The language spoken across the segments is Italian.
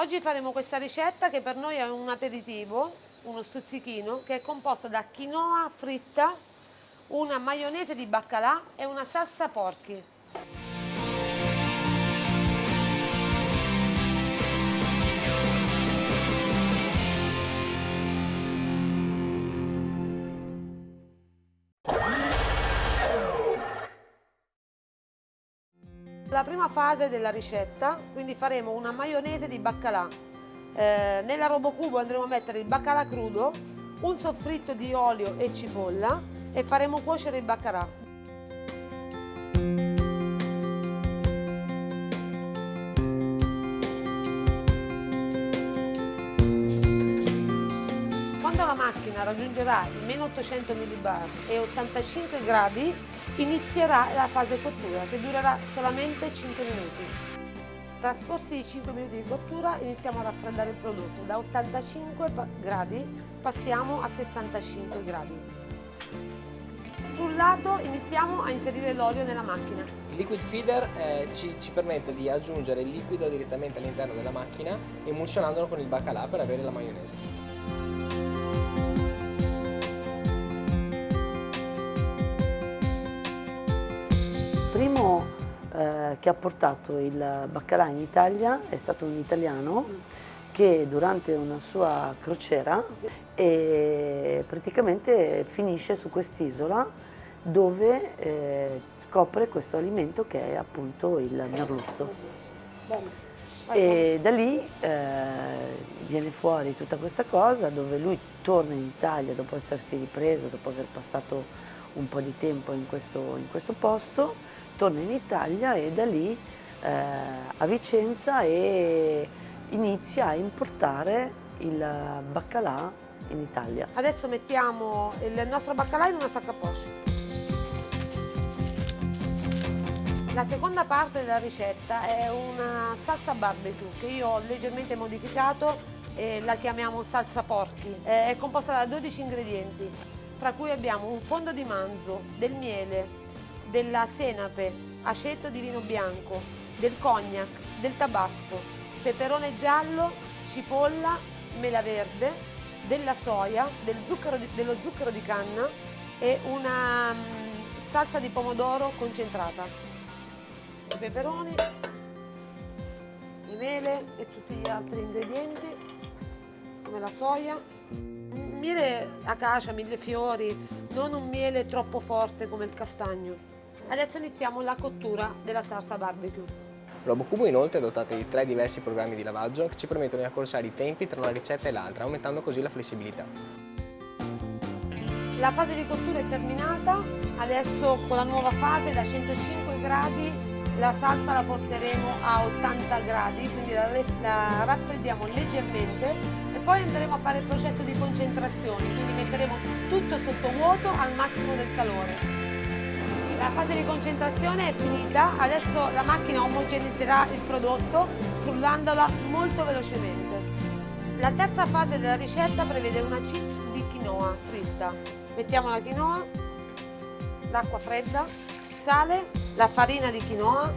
Oggi faremo questa ricetta che per noi è un aperitivo, uno stuzzichino, che è composto da quinoa fritta, una maionese di baccalà e una salsa porchi. La prima fase della ricetta, quindi faremo una maionese di baccalà. Eh, nella robocubo andremo a mettere il baccalà crudo, un soffritto di olio e cipolla e faremo cuocere il baccalà. Raggiungerà i meno 800 millibar e 85 gradi inizierà la fase cottura che durerà solamente 5 minuti. Trascorsi i 5 minuti di cottura iniziamo a raffreddare il prodotto. Da 85 gradi passiamo a 65 gradi. Sul lato iniziamo a inserire l'olio nella macchina. Il liquid feeder eh, ci, ci, permette di aggiungere il liquido direttamente all'interno della macchina emulsionandolo con il baccalà per avere la maionese. Che ha portato il baccalà in Italia è stato un italiano che durante una sua crociera praticamente finisce su quest'isola dove eh, scopre questo alimento che è appunto il merluzzo. E da lì eh, viene fuori tutta questa cosa dove lui torna in Italia dopo essersi ripreso, dopo aver passato un po' di tempo in questo, in questo posto torna in Italia e da lì eh, a Vicenza e inizia a importare il baccalà in Italia. Adesso mettiamo il nostro baccalà in una sacca poche. La seconda parte della ricetta è una salsa barbecue che io ho leggermente modificato e la chiamiamo salsa porchi. È composta da 12 ingredienti, fra cui abbiamo un fondo di manzo, del miele, della senape, aceto di vino bianco, del cognac, del tabasco, peperone giallo, cipolla, mela verde, della soia, del zucchero di, dello zucchero di canna e una um, salsa di pomodoro concentrata. I peperoni, le mele e tutti gli altri ingredienti come la soia. Miele acacia, mille fiori, non un miele troppo forte come il castagno. Adesso iniziamo la cottura della salsa barbecue. RoboCubo inoltre è dotato di tre diversi programmi di lavaggio che ci permettono di accorciare i tempi tra una ricetta e l'altra, aumentando così la flessibilità. La fase di cottura è terminata, adesso con la nuova fase da 105 gradi la salsa la porteremo a 80 gradi, quindi la, la raffreddiamo leggermente e poi andremo a fare il processo di concentrazione, quindi metteremo tutto sotto vuoto al massimo del calore. La fase di concentrazione è finita, adesso la macchina omogenizzerà il prodotto frullandola molto velocemente. La terza fase della ricetta prevede una chips di quinoa fritta. Mettiamo la quinoa, l'acqua fredda, sale, la farina di quinoa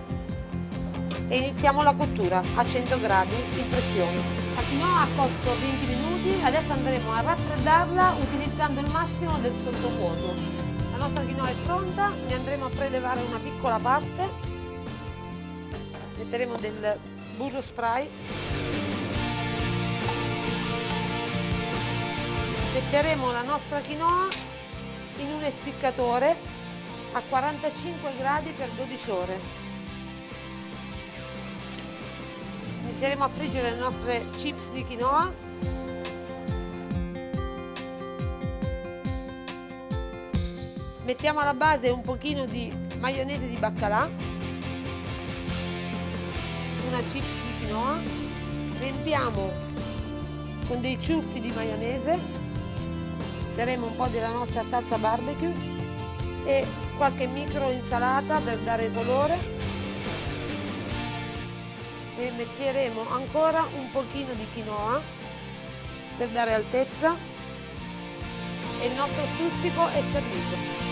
e iniziamo la cottura a 100 gradi in pressione. La quinoa ha cotto 20 minuti, adesso andremo a raffreddarla utilizzando il massimo del sottovuoto nostra quinoa è pronta, ne andremo a prelevare una piccola parte, metteremo del burro spray, metteremo la nostra quinoa in un essiccatore a 45 gradi per 12 ore. Inizieremo a friggere le nostre chips di quinoa mettiamo alla base un pochino di maionese di baccalà. Una chips di quinoa. Riempiamo con dei ciuffi di maionese. Metteremo un po' della nostra salsa barbecue e qualche micro insalata per dare colore. E metteremo ancora un pochino di quinoa per dare altezza. E il nostro stuzzico è servito